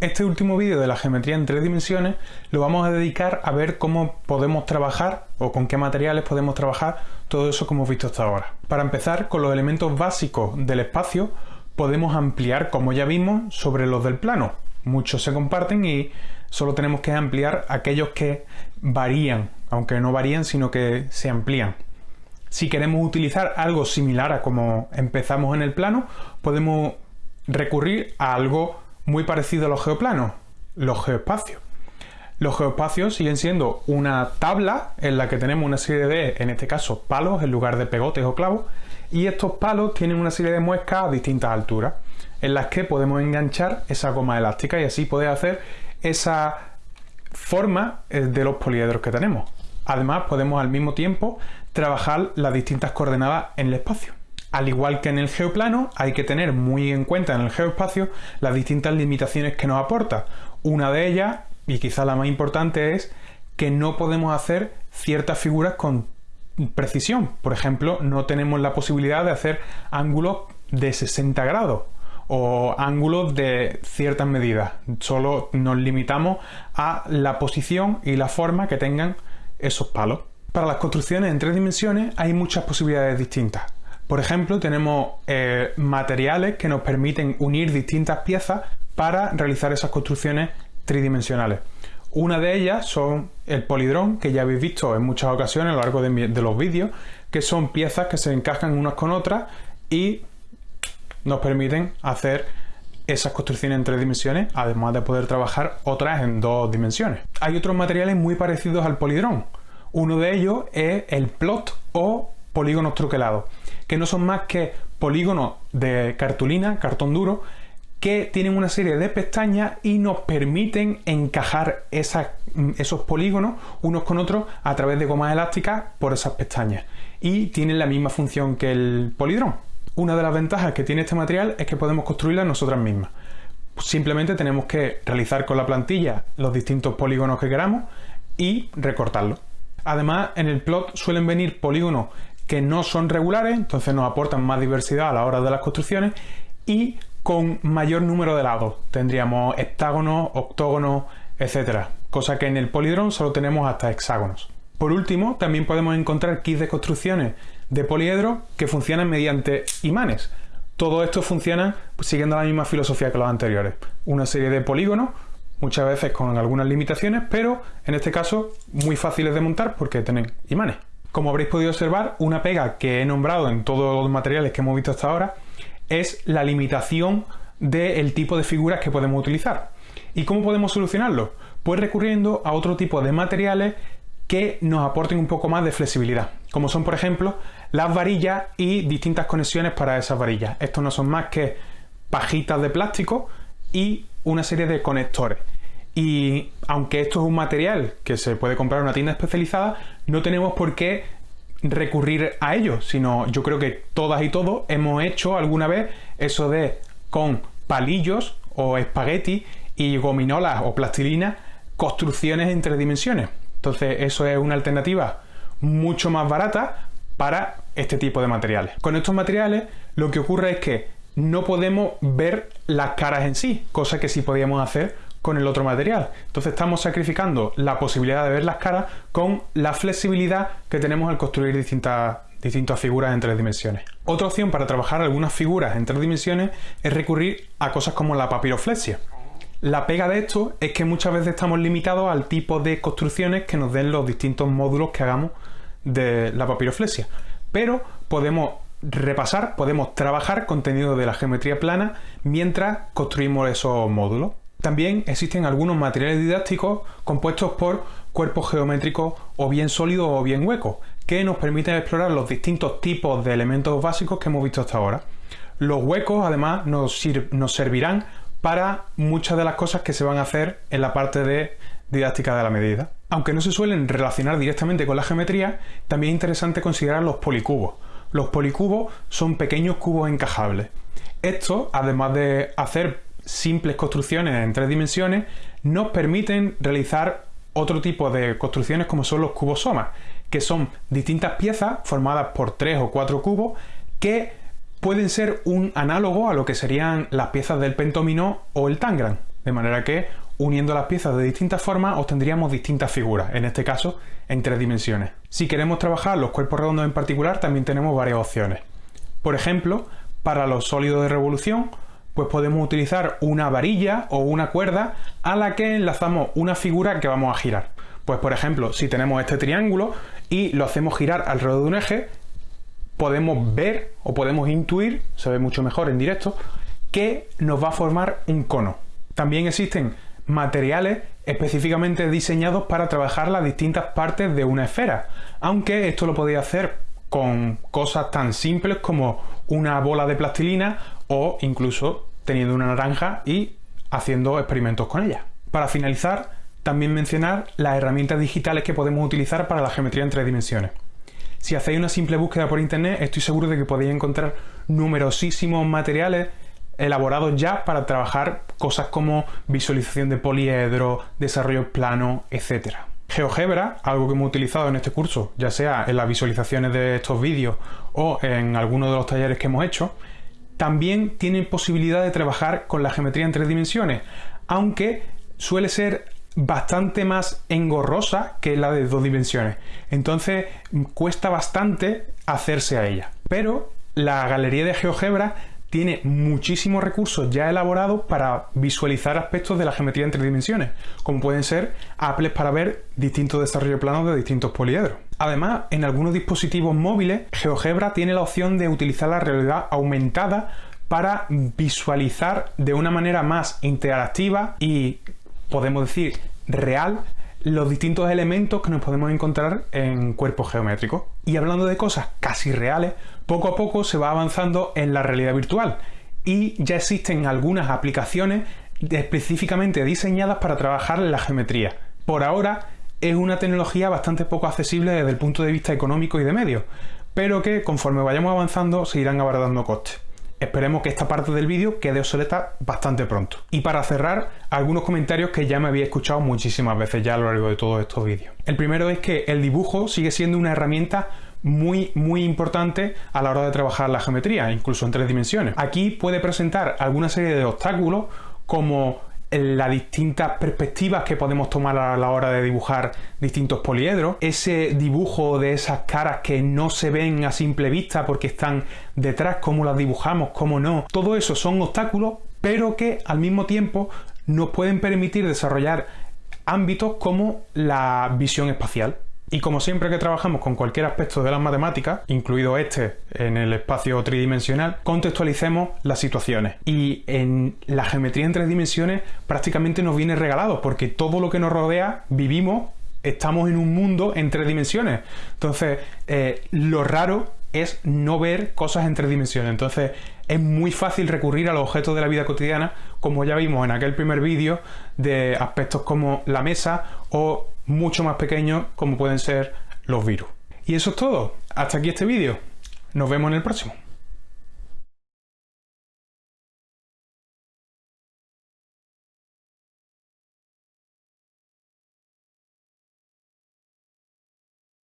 Este último vídeo de la geometría en tres dimensiones lo vamos a dedicar a ver cómo podemos trabajar o con qué materiales podemos trabajar todo eso que hemos visto hasta ahora. Para empezar, con los elementos básicos del espacio podemos ampliar, como ya vimos, sobre los del plano. Muchos se comparten y solo tenemos que ampliar aquellos que varían, aunque no varían, sino que se amplían. Si queremos utilizar algo similar a como empezamos en el plano, podemos recurrir a algo muy parecido a los geoplanos, los geoespacios. Los geoespacios siguen siendo una tabla en la que tenemos una serie de, en este caso, palos en lugar de pegotes o clavos, y estos palos tienen una serie de muescas a distintas alturas, en las que podemos enganchar esa goma elástica y así poder hacer esa forma eh, de los poliedros que tenemos. Además, podemos al mismo tiempo trabajar las distintas coordenadas en el espacio. Al igual que en el geoplano, hay que tener muy en cuenta en el geoespacio las distintas limitaciones que nos aporta. Una de ellas, y quizá la más importante, es que no podemos hacer ciertas figuras con precisión. Por ejemplo, no tenemos la posibilidad de hacer ángulos de 60 grados o ángulos de ciertas medidas. Solo nos limitamos a la posición y la forma que tengan esos palos. Para las construcciones en tres dimensiones hay muchas posibilidades distintas. Por ejemplo, tenemos eh, materiales que nos permiten unir distintas piezas para realizar esas construcciones tridimensionales. Una de ellas son el polidrón, que ya habéis visto en muchas ocasiones a lo largo de, los vídeos, que son piezas que se encajan unas con otras y nos permiten hacer esas construcciones en tres dimensiones, además de poder trabajar otras en dos dimensiones. Hay otros materiales muy parecidos al polidrón. Uno de ellos es el plot o polígonos truquelados que no son más que polígonos de cartulina, cartón duro, que tienen una serie de pestañas y nos permiten encajar esos polígonos unos con otros a través de gomas elásticas por esas pestañas. Y tienen la misma función que el polidrón. Una de las ventajas que tiene este material es que podemos construirla nosotras mismas. Simplemente tenemos que realizar con la plantilla los distintos polígonos que queramos y recortarlos. Además, en el plot suelen venir polígonos que no son regulares, entonces nos aportan más diversidad a la hora de las construcciones y con mayor número de lados. Tendríamos hectágonos, octógonos, etcétera, cosa que en el polidrón solo tenemos hasta hexágonos. Por último, también podemos encontrar kits de construcciones de poliedro que funcionan mediante imanes. Todo esto funciona siguiendo la misma filosofía que los anteriores. Una serie de polígonos, muchas veces con algunas limitaciones, pero en este caso muy fáciles de montar porque tienen imanes. Como habréis podido observar, una pega que he nombrado en todos los materiales que hemos visto hasta ahora es la limitación del tipo de figuras que podemos utilizar. ¿Y cómo podemos solucionarlo? Pues recurriendo a otro tipo de materiales que nos aporten un poco más de flexibilidad, como son por ejemplo las varillas y distintas conexiones para esas varillas. Estos no son más que pajitas de plástico y una serie de conectores. Y aunque esto es un material que se puede comprar en una tienda especializada, no tenemos por qué recurrir a ello, sino yo creo que todas y todos hemos hecho alguna vez eso de con palillos o espagueti y gominolas o plastilina construcciones en tres dimensiones. Entonces eso es una alternativa mucho más barata para este tipo de materiales. Con estos materiales lo que ocurre es que no podemos ver las caras en sí, cosa que sí podíamos hacer con el otro material. Entonces estamos sacrificando la posibilidad de ver las caras con la flexibilidad que tenemos al construir distintas, distintas figuras en tres dimensiones. Otra opción para trabajar algunas figuras en tres dimensiones es recurrir a cosas como la papiroflexia. La pega de esto es que muchas veces estamos limitados al tipo de construcciones que nos den los distintos módulos que hagamos de la papiroflexia. Pero podemos repasar, podemos trabajar contenido de la geometría plana mientras construimos esos módulos. También existen algunos materiales didácticos compuestos por cuerpos geométricos o bien sólidos o bien huecos, que nos permiten explorar los distintos tipos de elementos básicos que hemos visto hasta ahora. Los huecos además nos, servirán para muchas de las cosas que se van a hacer en la parte de didáctica de la medida. Aunque no se suelen relacionar directamente con la geometría, también es interesante considerar los policubos. Los policubos son pequeños cubos encajables. Estos, además de hacer simples construcciones en tres dimensiones nos permiten realizar otro tipo de construcciones como son los cubosomas, que son distintas piezas formadas por tres o cuatro cubos que pueden ser un análogo a lo que serían las piezas del pentomino o el tangram. De manera que uniendo las piezas de distintas formas obtendríamos distintas figuras, en este caso en tres dimensiones. Si queremos trabajar los cuerpos redondos en particular, también tenemos varias opciones. Por ejemplo, para los sólidos de revolución, pues podemos utilizar una varilla o una cuerda a la que enlazamos una figura que vamos a girar. Pues por ejemplo, si tenemos este triángulo y lo hacemos girar alrededor de un eje, podemos ver o podemos intuir, se ve mucho mejor en directo, que nos va a formar un cono. También existen materiales específicamente diseñados para trabajar las distintas partes de una esfera, aunque esto lo podéis hacer con cosas tan simples como una bola de plastilina o incluso teniendo una naranja y haciendo experimentos con ella. Para finalizar, también mencionar las herramientas digitales que podemos utilizar para la geometría en tres dimensiones. Si hacéis una simple búsqueda por internet, estoy seguro de que podéis encontrar numerosísimos materiales elaborados ya para trabajar cosas como visualización de poliedro, desarrollo plano, etc. GeoGebra, algo que hemos utilizado en este curso, ya sea en las visualizaciones de estos vídeos o en alguno de los talleres que hemos hecho, también tiene posibilidad de trabajar con la geometría en tres dimensiones, aunque suele ser bastante más engorrosa que la de dos dimensiones. Entonces cuesta bastante hacerse a ella. Pero la galería de GeoGebra tiene muchísimos recursos ya elaborados para visualizar aspectos de la geometría en tres dimensiones, como pueden ser apples para ver distintos desarrollos planos de distintos poliedros. Además, en algunos dispositivos móviles, GeoGebra tiene la opción de utilizar la realidad aumentada para visualizar de una manera más interactiva y, podemos decir, real los distintos elementos que nos podemos encontrar en cuerpos geométricos. Y hablando de cosas casi reales, poco a poco se va avanzando en la realidad virtual y ya existen algunas aplicaciones específicamente diseñadas para trabajar la geometría. Por ahora es una tecnología bastante poco accesible desde el punto de vista económico y de medios, pero que conforme vayamos avanzando se irán abaratando costes. Esperemos que esta parte del vídeo quede obsoleta bastante pronto. Y para cerrar, algunos comentarios que ya me había escuchado muchísimas veces ya a lo largo de todos estos vídeos. El primero es que el dibujo sigue siendo una herramienta muy muy importante a la hora de trabajar la geometría, incluso en tres dimensiones. Aquí puede presentar alguna serie de obstáculos como las distintas perspectivas que podemos tomar a la hora de dibujar distintos poliedros, ese dibujo de esas caras que no se ven a simple vista porque están detrás, cómo las dibujamos, cómo no, todo eso son obstáculos, pero que al mismo tiempo nos pueden permitir desarrollar ámbitos como la visión espacial. Y como siempre que trabajamos con cualquier aspecto de las matemáticas, incluido este en el espacio tridimensional, contextualicemos las situaciones. Y en la geometría en tres dimensiones prácticamente nos viene regalado, porque todo lo que nos rodea vivimos, estamos en un mundo en tres dimensiones. Entonces, eh, lo raro es no ver cosas en tres dimensiones. Entonces, es muy fácil recurrir a los objetos de la vida cotidiana, como ya vimos en aquel primer vídeo, de aspectos como la mesa o mucho más pequeños como pueden ser los virus. Y eso es todo. Hasta aquí este vídeo. Nos vemos en el próximo.